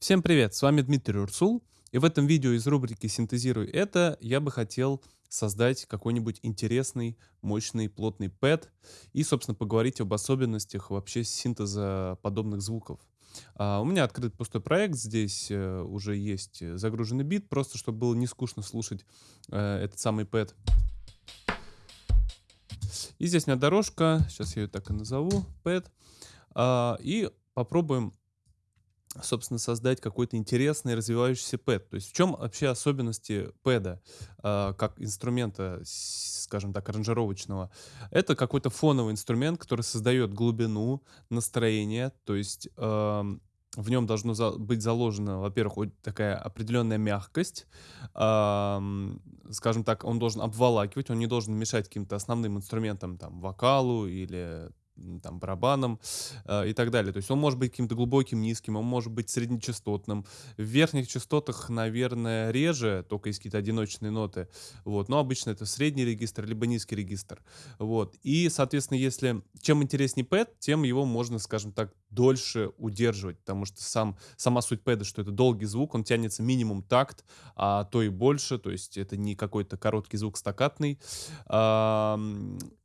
Всем привет, с вами Дмитрий Урсул, и в этом видео из рубрики «Синтезируй это» я бы хотел создать какой-нибудь интересный, мощный, плотный пэд и, собственно, поговорить об особенностях вообще синтеза подобных звуков. А, у меня открыт пустой проект, здесь э, уже есть загруженный бит, просто чтобы было не скучно слушать э, этот самый пэд. И здесь у меня дорожка, сейчас я ее так и назову, пэд. А, и попробуем собственно, создать какой-то интересный развивающийся пэд. То есть в чем вообще особенности пэда э, как инструмента, скажем так, аранжировочного? Это какой-то фоновый инструмент, который создает глубину, настроение, то есть э, в нем должно за быть заложена, во-первых, такая определенная мягкость, э, скажем так, он должен обволакивать, он не должен мешать каким-то основным инструментам, там, вокалу или там, барабаном э, и так далее. То есть он может быть каким-то глубоким, низким, он может быть среднечастотным. В верхних частотах, наверное, реже, только есть какие-то одиночные ноты. Вот. Но обычно это средний регистр, либо низкий регистр. Вот. И, соответственно, если чем интереснее пэд, тем его можно, скажем так, дольше удерживать, потому что сам, сама суть пэда, что это долгий звук, он тянется минимум такт, а то и больше, то есть это не какой-то короткий звук стакатный.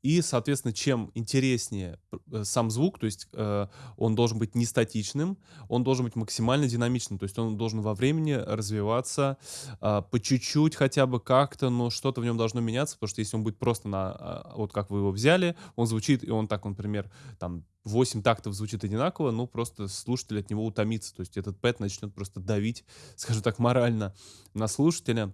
И, соответственно, чем интереснее э, сам звук, то есть э, он должен быть не статичным, он должен быть максимально динамичным, то есть он должен во времени развиваться а, по чуть-чуть хотя бы как-то, но что-то в нем должно меняться, потому что если он будет просто на, а, вот как вы его взяли, он звучит, и он так, например, там 8 тактов звучит одинаково, ну, просто слушатель от него утомится. То есть этот пэт начнет просто давить, скажем так, морально на слушателя.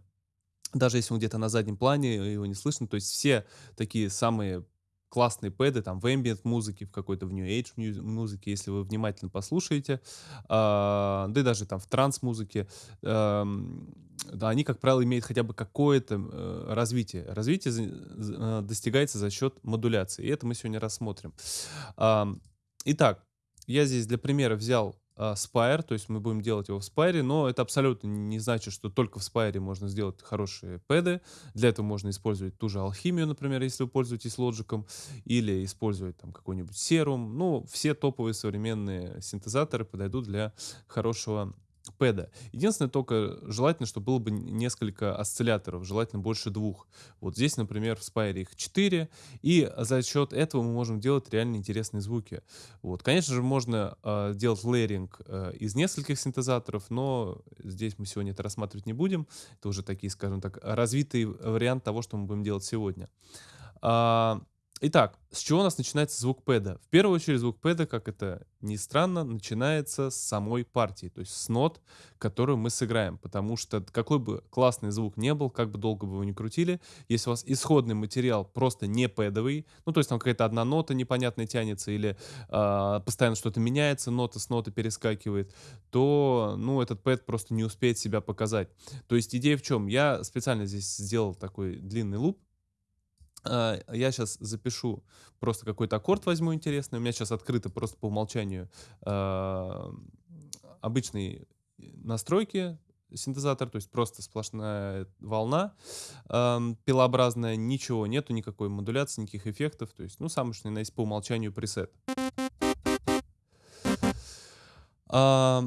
Даже если он где-то на заднем плане, его не слышно. То есть все такие самые классные пэды, там, в ambient музыке, в какой-то в New Age музыке, если вы внимательно послушаете, э, да и даже там в транс-музыке, э, да, они, как правило, имеют хотя бы какое-то э, развитие. Развитие э, достигается за счет модуляции, и это мы сегодня рассмотрим. Э, итак, я здесь для примера взял а, Spire, то есть мы будем делать его в Spire, но это абсолютно не значит, что только в Spire можно сделать хорошие пэды. Для этого можно использовать ту же алхимию, например, если вы пользуетесь лоджиком, или использовать там какой-нибудь серум. Ну, все топовые современные синтезаторы подойдут для хорошего пэда. Единственное, только желательно, чтобы было бы несколько осцилляторов, желательно больше двух. Вот здесь, например, в Spire их 4, и за счет этого мы можем делать реально интересные звуки. Вот. Конечно же, можно э, делать лейеринг э, из нескольких синтезаторов, но здесь мы сегодня это рассматривать не будем. Это уже такие, скажем так, развитый вариант того, что мы будем делать сегодня. А, Итак, с чего у нас начинается звук пэда? В первую очередь звук пэда, как это ни странно, начинается с самой партии, то есть с нот, которую мы сыграем. Потому что какой бы классный звук не был, как бы долго бы вы ни крутили, если у вас исходный материал просто не пэдовый, ну то есть там какая-то одна нота непонятная тянется или э, постоянно что-то меняется, нота с ноты перескакивает, то ну этот пэд просто не успеет себя показать. То есть идея в чем? Я специально здесь сделал такой длинный луп, я сейчас запишу просто какой-то аккорд возьму интересный. У меня сейчас открыто просто по умолчанию э, обычные настройки синтезатор, то есть просто сплошная волна э, пилообразная, ничего нету, никакой модуляции, никаких эффектов. То есть, ну, самый что есть по умолчанию пресет. Э,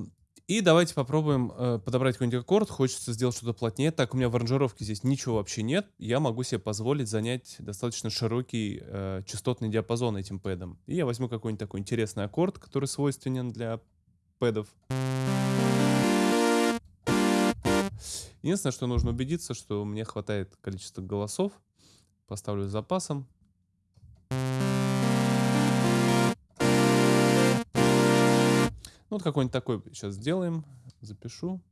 и давайте попробуем э, подобрать какой-нибудь аккорд. Хочется сделать что-то плотнее. Так, у меня в аранжировке здесь ничего вообще нет. Я могу себе позволить занять достаточно широкий э, частотный диапазон этим пэдом. И я возьму какой-нибудь такой интересный аккорд, который свойственен для пэдов. Единственное, что нужно убедиться, что мне хватает количества голосов. Поставлю с запасом. Ну, вот какой-нибудь такой сейчас сделаем. Запишу.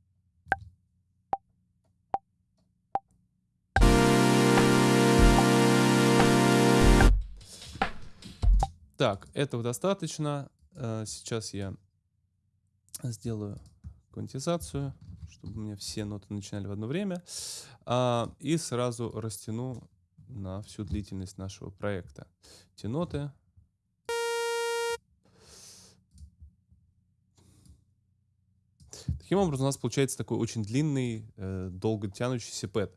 Так, этого достаточно. Э, сейчас я сделаю квантизацию, чтобы у меня все ноты начинали в одно время. А, и сразу растяну на всю длительность нашего проекта. Эти ноты Таким образом, у нас получается такой очень длинный, э, долго тянущийся пэт.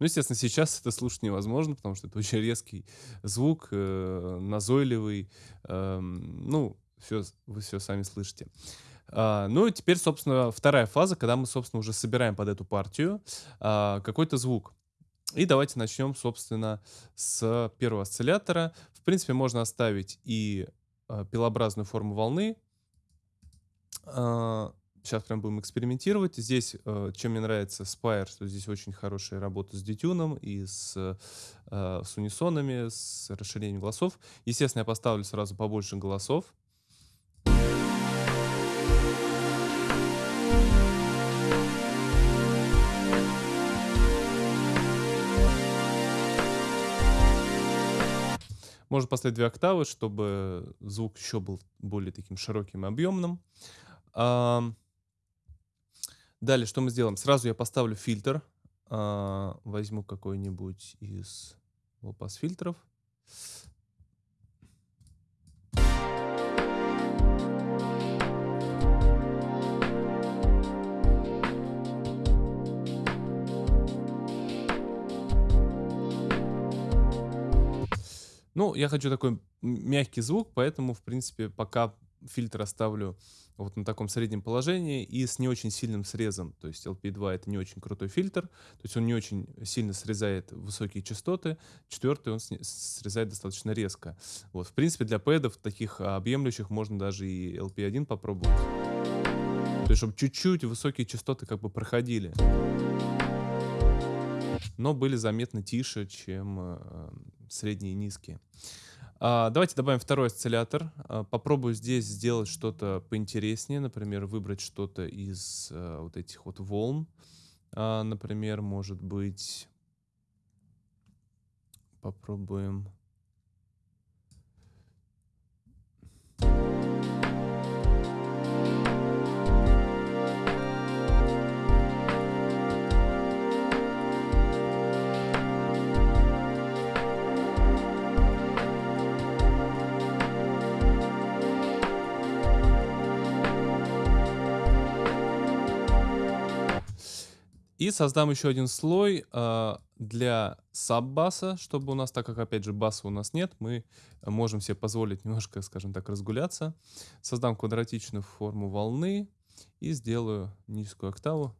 Ну, естественно, сейчас это слушать невозможно, потому что это очень резкий звук, э, назойливый. Эм, ну, всё, вы все сами слышите. А, ну и теперь, собственно, вторая фаза, когда мы, собственно, уже собираем под эту партию а, какой-то звук. И давайте начнем, собственно, с первого осциллятора. В принципе, можно оставить и а, пилообразную форму волны. А, Сейчас прям будем экспериментировать. Здесь, э, чем мне нравится Spire, что здесь очень хорошая работа с детюном и с, э, с унисонами, с расширением голосов. Естественно, я поставлю сразу побольше голосов. Можно поставить 2 октавы, чтобы звук еще был более таким широким и объемным. Ам, Далее, что мы сделаем? Сразу я поставлю фильтр. А, возьму какой-нибудь из лопас фильтров. Ну, я хочу такой мягкий звук, поэтому, в принципе, пока фильтр оставлю вот на таком среднем положении и с не очень сильным срезом. То есть LP2 это не очень крутой фильтр, то есть он не очень сильно срезает высокие частоты. Четвертый он срезает достаточно резко. Вот, в принципе, для пэдов таких объемлющих можно даже и LP1 попробовать. То есть, чтобы чуть-чуть высокие частоты как бы проходили. Но были заметно тише, чем э, средние и низкие. А, давайте добавим второй осциллятор. А, попробую здесь сделать что-то поинтереснее. Например, выбрать что-то из а, вот этих вот волн. А, например, может быть... Попробуем... И создам еще один слой э, для саббаса, чтобы у нас, так как, опять же, баса у нас нет, мы можем себе позволить немножко, скажем так, разгуляться. Создам квадратичную форму волны и сделаю низкую октаву.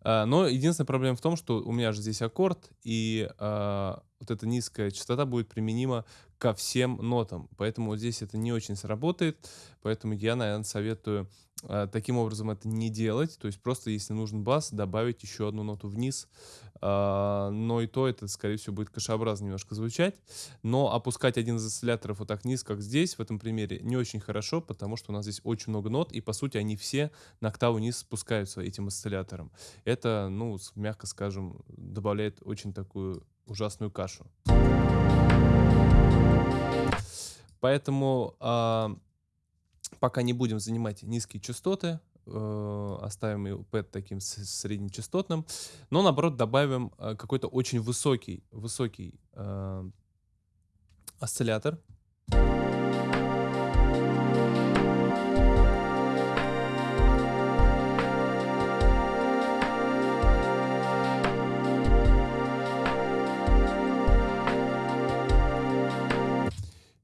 А, но единственная проблема в том, что у меня же здесь аккорд, и а, вот эта низкая частота будет применима ко всем нотам. Поэтому вот здесь это не очень сработает. Поэтому я, наверное, советую э, таким образом это не делать. То есть просто, если нужен бас, добавить еще одну ноту вниз. Э, но и то это, скорее всего, будет кашеобразно немножко звучать. Но опускать один из осцилляторов вот так вниз, как здесь, в этом примере, не очень хорошо, потому что у нас здесь очень много нот, и, по сути, они все на октаву вниз спускаются этим осциллятором. Это, ну, мягко скажем, добавляет очень такую ужасную кашу. Поэтому э, пока не будем занимать низкие частоты, э, оставим и пэт таким среднечастотным, но наоборот добавим э, какой-то очень высокий, высокий э, осциллятор.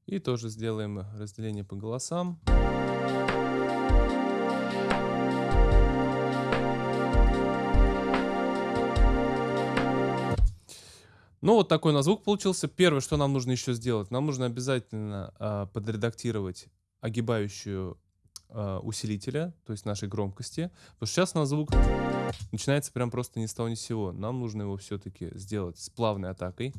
И тоже сделаем разделение по голосам. Ну, вот такой у нас звук получился. Первое, что нам нужно еще сделать, нам нужно обязательно э, подредактировать огибающую э, усилителя, то есть нашей громкости. Потому что сейчас у нас звук начинается прям просто ни с того ни с сего. Нам нужно его все-таки сделать с плавной атакой.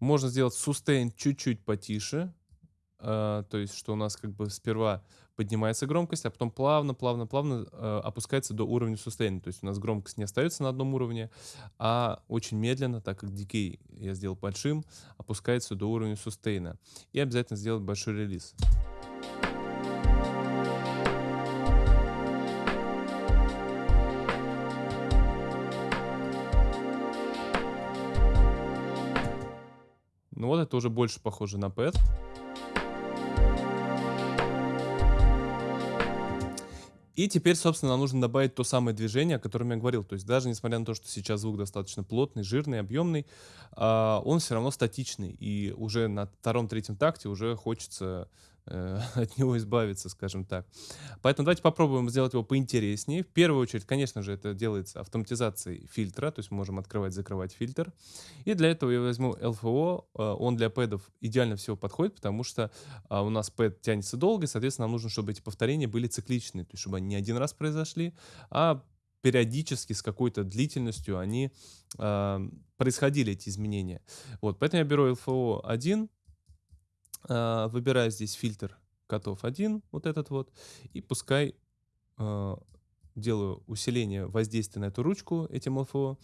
Можно сделать sustain чуть-чуть потише. Uh, то есть, что у нас как бы сперва поднимается громкость, а потом плавно, плавно, плавно uh, опускается до уровня sustain. То есть у нас громкость не остается на одном уровне, а очень медленно, так как decay я сделал большим, опускается до уровня sustain. И обязательно сделать большой релиз. Ну вот это уже больше похоже на пэт. И теперь, собственно, нам нужно добавить то самое движение, о котором я говорил. То есть даже несмотря на то, что сейчас звук достаточно плотный, жирный, объемный, а, он все равно статичный. И уже на втором-третьем такте уже хочется от него избавиться, скажем так. Поэтому давайте попробуем сделать его поинтереснее. В первую очередь, конечно же, это делается автоматизацией фильтра, то есть мы можем открывать, закрывать фильтр. И для этого я возьму LFO, э, он для пэдов идеально всего подходит, потому что а, у нас пэд тянется долго, и, соответственно, нам нужно, чтобы эти повторения были цикличные, то есть чтобы они не один раз произошли, а периодически с какой-то длительностью они э, происходили эти изменения. Вот, поэтому я беру LFO 1, а, выбираю здесь фильтр котов 1, вот этот вот, и пускай э, делаю усиление воздействия на эту ручку этим LFO.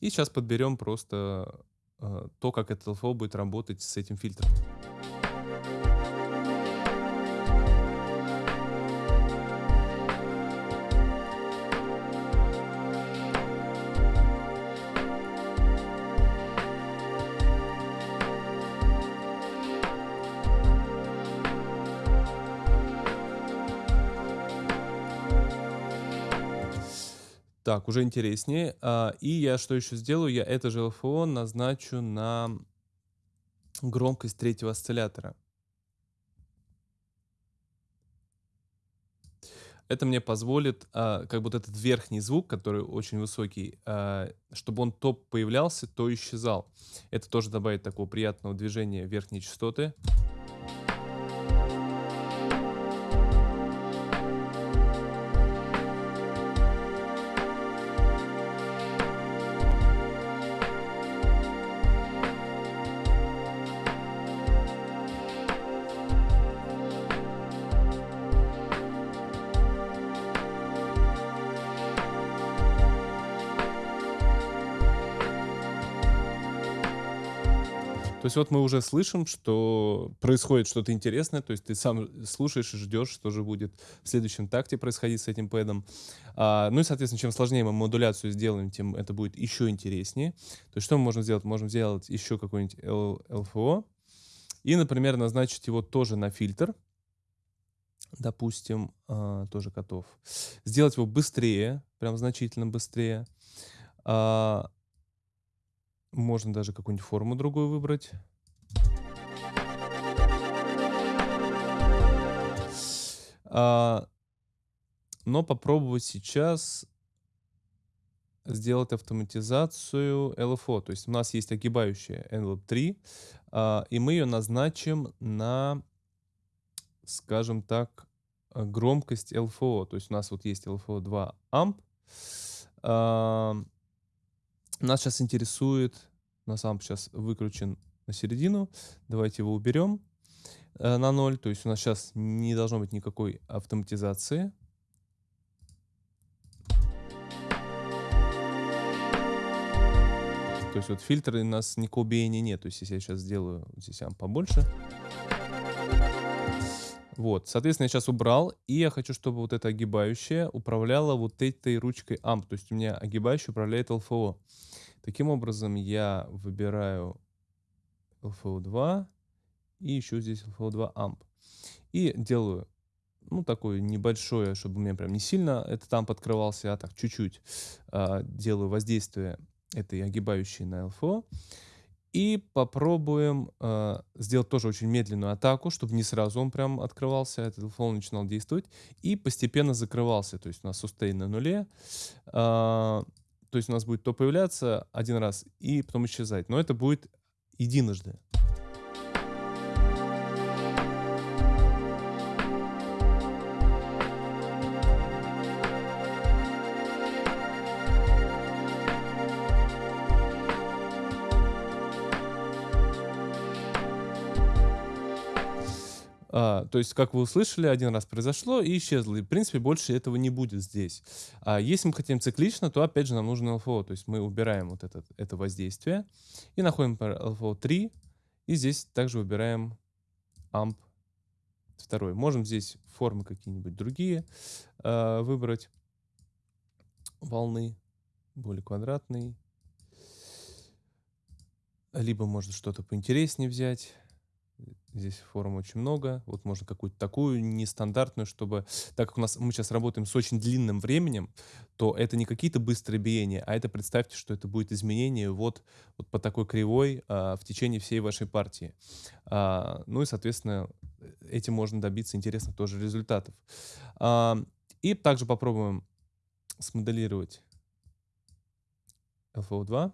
И сейчас подберем просто э, то, как этот LFO будет работать с этим фильтром. Так, уже интереснее. А, и я что еще сделаю? Я это же LFO назначу на громкость третьего осциллятора. Это мне позволит, а, как вот этот верхний звук, который очень высокий, а, чтобы он то появлялся, то исчезал. Это тоже добавит такого приятного движения верхней частоты. То есть вот мы уже слышим, что происходит что-то интересное, то есть ты сам слушаешь и ждешь, что же будет в следующем такте происходить с этим пэдом. А, ну и, соответственно, чем сложнее мы модуляцию сделаем, тем это будет еще интереснее. То есть что мы можем сделать? Можем сделать еще какой-нибудь LFO и, например, назначить его тоже на фильтр. Допустим, а, тоже котов. Сделать его быстрее, прям значительно быстрее. А, можно даже какую-нибудь форму другую выбрать. А, но попробовать сейчас сделать автоматизацию LFO. То есть у нас есть огибающая envelope 3, а, и мы ее назначим на, скажем так, громкость LFO. То есть у нас вот есть LFO 2 amp. А, нас сейчас интересует, на самом сейчас выкручен на середину. Давайте его уберем э, на 0. То есть у нас сейчас не должно быть никакой автоматизации. То есть вот фильтры у нас никакого биения нет. То есть если я сейчас сделаю здесь амп побольше. Вот, соответственно, я сейчас убрал, и я хочу, чтобы вот эта огибающая управляла вот этой ручкой AMP. То есть у меня огибающая управляет LFO. Таким образом, я выбираю LFO2 и еще здесь LFO2 AMP. И делаю, ну, такое небольшое, чтобы у меня прям не сильно этот AMP открывался, а так чуть-чуть э, делаю воздействие этой огибающей на LFO. И попробуем э, сделать тоже очень медленную атаку, чтобы не сразу он прям открывался, этот флоу начинал действовать, и постепенно закрывался. То есть у нас сустейн на нуле, э, то есть у нас будет то появляться один раз и потом исчезать. Но это будет единожды. А, то есть, как вы услышали, один раз произошло и исчезло. И, в принципе, больше этого не будет здесь. А если мы хотим циклично, то, опять же, нам нужен LFO. То есть мы убираем вот этот, это воздействие и находим LFO 3. И здесь также выбираем AMP 2. Можем здесь формы какие-нибудь другие э, выбрать. Волны более квадратные. Либо можно что-то поинтереснее взять Здесь форм очень много. Вот можно какую-то такую нестандартную, чтобы... Так как у нас мы сейчас работаем с очень длинным временем, то это не какие-то быстрые биения, а это представьте, что это будет изменение вот, вот по такой кривой а, в течение всей вашей партии. А, ну и, соответственно, этим можно добиться интересных тоже результатов. А, и также попробуем смоделировать LFO2.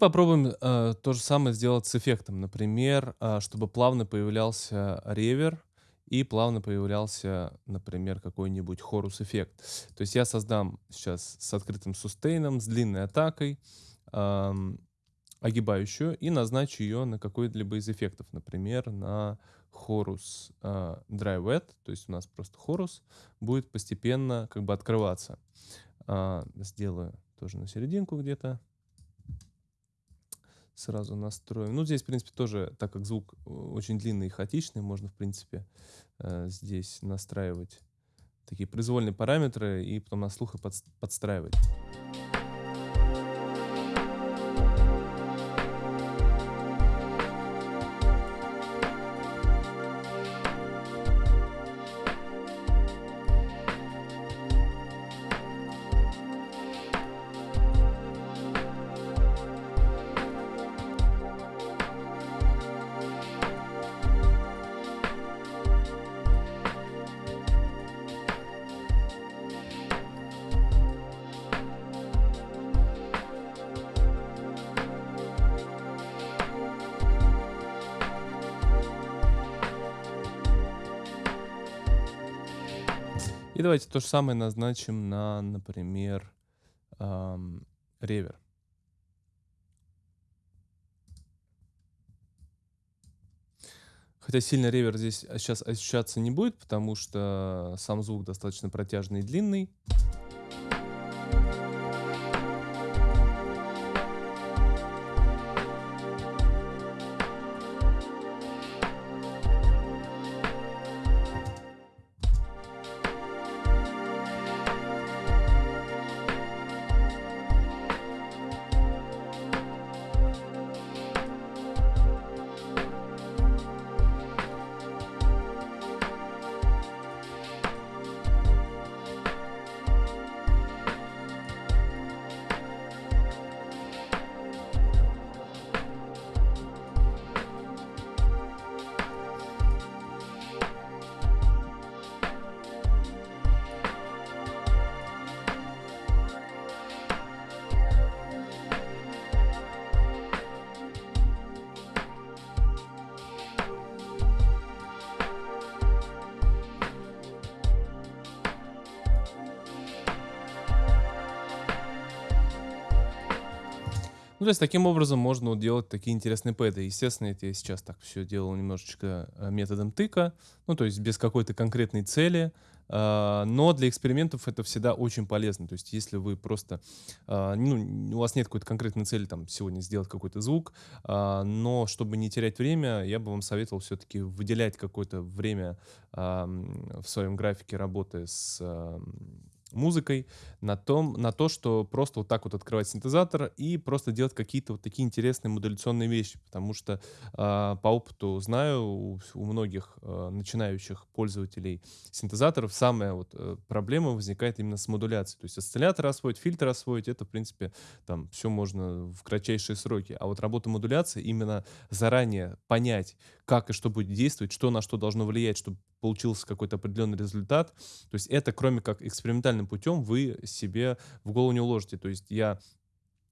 Попробуем, э, то же самое сделать с эффектом. Например, а, чтобы плавно появлялся ревер и плавно появлялся, например, какой-нибудь хорус-эффект. То есть я создам сейчас с открытым сустейном, с длинной атакой, ам, огибающую и назначу ее на какой-либо из эффектов. Например, на хорус а, dry wet, то есть у нас просто хорус будет постепенно как бы открываться. А, сделаю тоже на серединку где-то сразу настроим. Ну, здесь, в принципе, тоже, так как звук э, очень длинный и хаотичный, можно, в принципе, э, здесь настраивать такие произвольные параметры и потом на слух и подстраивать. И давайте то же самое назначим на, например, ам, ревер. Хотя сильно ревер здесь сейчас ощущаться не будет, потому что сам звук достаточно протяжный и длинный. Ну, то есть таким образом можно делать такие интересные пэды. Естественно, это я сейчас так все делал немножечко э, методом тыка, ну, то есть без какой-то конкретной цели, а, но для экспериментов это всегда очень полезно. То есть если вы просто, а, ну, у вас нет какой-то конкретной цели там сегодня сделать какой-то звук, а, но чтобы не терять время, я бы вам советовал все-таки выделять какое-то время в своем графике работы с музыкой, на том на то, что просто вот так вот открывать синтезатор и просто делать какие-то вот такие интересные модуляционные вещи. Потому что, а, по опыту знаю, у у многих, а, начинающих пользователей синтезаторов самая вот, э, проблема возникает именно с модуляцией. То есть осциллятор освоить, фильтр освоить- это, в принципе, там всё можно в кратчайшие сроки. А вот работа модуляции, именно заранее понять, как и что будет действовать, что на что должно влиять, чтобы получился какой-то определенный результат. То есть это, кроме как экспериментальным путем, вы себе в голову не уложите. То есть я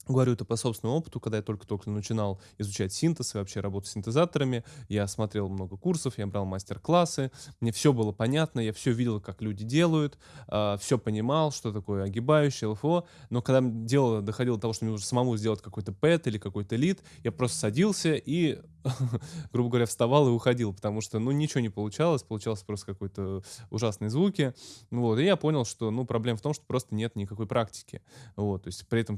говорю это по собственному опыту, когда я только-только начинал изучать синтез и вообще работу с синтезаторами. Я смотрел много курсов, я брал мастер-классы, мне всё было понятно, я всё видел, как люди делают, а, всё понимал, что такое огибающее, ЛФО. Но когда, дело доходило до того, что мне нужно самому сделать какой-то пэд или какой-то лид, я просто садился и, грубо говоря, вставал и уходил, потому что, ну, ничего не получалось, получалось просто какой-то ужасные звуки. Вот, и я понял, что, ну, проблема в том, что просто нет никакой практики. Вот, то есть при этом,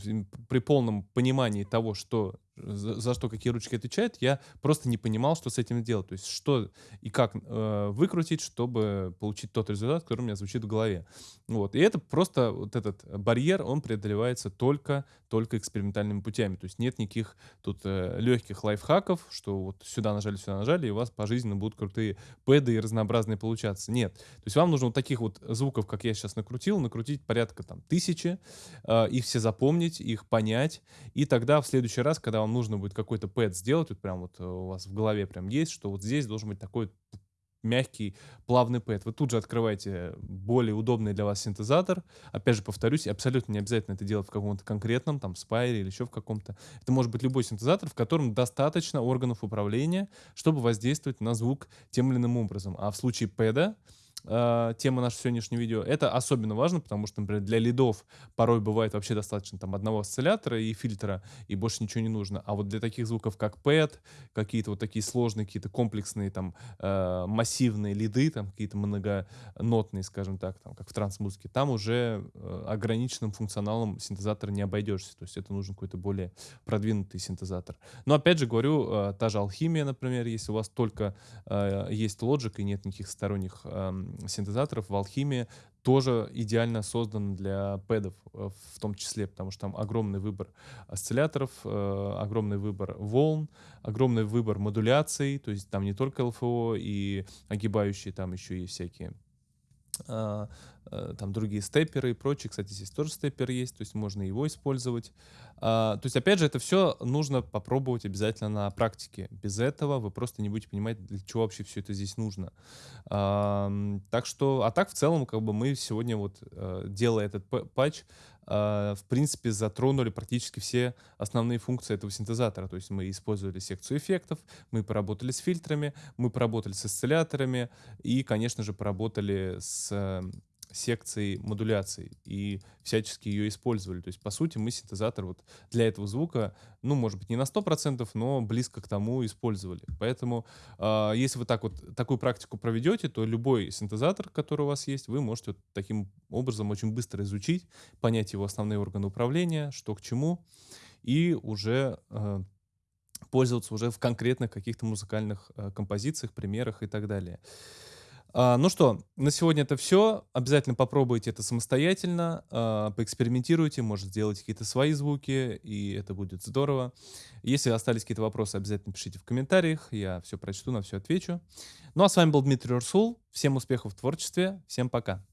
при полном понимании того, что за за что какие ручки отвечают, я просто не понимал, что с этим делать. То есть что и как, э, выкрутить, чтобы получить тот результат, который у меня звучит в голове. Вот, и это просто вот этот барьер, он преодолевается только только экспериментальными путями. То есть нет никаких тут, э, легких лайфхаков, что вот сюда нажали, сюда нажали, и у вас пожизненно будут крутые пэды и разнообразные получаться. Нет. То есть вам нужно вот таких вот звуков, как я щас накрутил, накрутить порядка там 1000, а, их все запомнить, их понять, и тогда в следующий раз, когда вам нужно будет какой-то пэд сделать, вот прям вот у вас в голове прям есть, что вот здесь должен быть такой мягкий, плавный пэд. Вы тут же открываете более удобный для вас синтезатор. Опять же повторюсь, абсолютно не обязательно это делать в каком-то конкретном, там, Spire или еще в каком-то. Это может быть любой синтезатор, в котором достаточно органов управления, чтобы воздействовать на звук тем или иным образом. А в случае пэда, а, тема нашего сегодняшнего видео, это особенно важно, потому что, например, для лидов порой бывает вообще достаточно там 1 осциллятора и фильтра, и больше ничего не нужно. А вот для таких звуков, как пэд, какие-то вот такие сложные, какие-то комплексные там, а, массивные лиды, там какие-то многонотные, скажем так, там как в транс-музыке, там уже, э, ограниченным функционалом синтезатора не обойдешься. То есть это нужен какой-то более продвинутый синтезатор. Но опять же говорю, а, та же Alchemia, например, если у вас только, а, есть Logic и нет никаких сторонних, ам, синтезаторов, в Alchemia тоже идеально создан для пэдов, э, в том числе, потому что там огромный выбор осцилляторов, э, огромный выбор волн, огромный выбор модуляций. То есть там не только ЛФО и огибающие, там еще есть всякие, э, там другие степперы и прочие. Кстати, здесь тоже степпер есть, то есть можно его использовать. А, то есть, опять же, это всё нужно попробовать обязательно на практике. Без этого вы просто не будете понимать, для чего вообще всё это здесь нужно. Так что, а так, в целом, как бы мы сегодня вот, э, делая этот патч, а, в принципе, затронули практически все основные функции этого синтезатора. То есть мы использовали секцию эффектов, мы поработали с фильтрами, мы поработали с осцилляторами и, конечно же, поработали с секцией модуляции и всячески ее использовали. То есть, по сути, мы синтезатор вот для этого звука, ну, может быть, не на 100%, но близко к тому использовали. Поэтому, а, если вы так вот такую практику проведете, то любой синтезатор, который у вас есть, вы можете вот таким образом очень быстро изучить, понять его основные органы управления, что к чему, и уже, а, пользоваться уже в конкретных каких-то музыкальных, а, композициях, примерах и так далее. А, ну что, на сегодня это всё. Обязательно попробуйте это самостоятельно, а, поэкспериментируйте, может, сделайте какие-то свои звуки, и это будет здорово. Если остались какие-то вопросы, обязательно пишите в комментариях, я всё прочту, на всё отвечу. Ну, а с вами был Дмитрий Урсул. Всем успехов в творчестве, всем пока!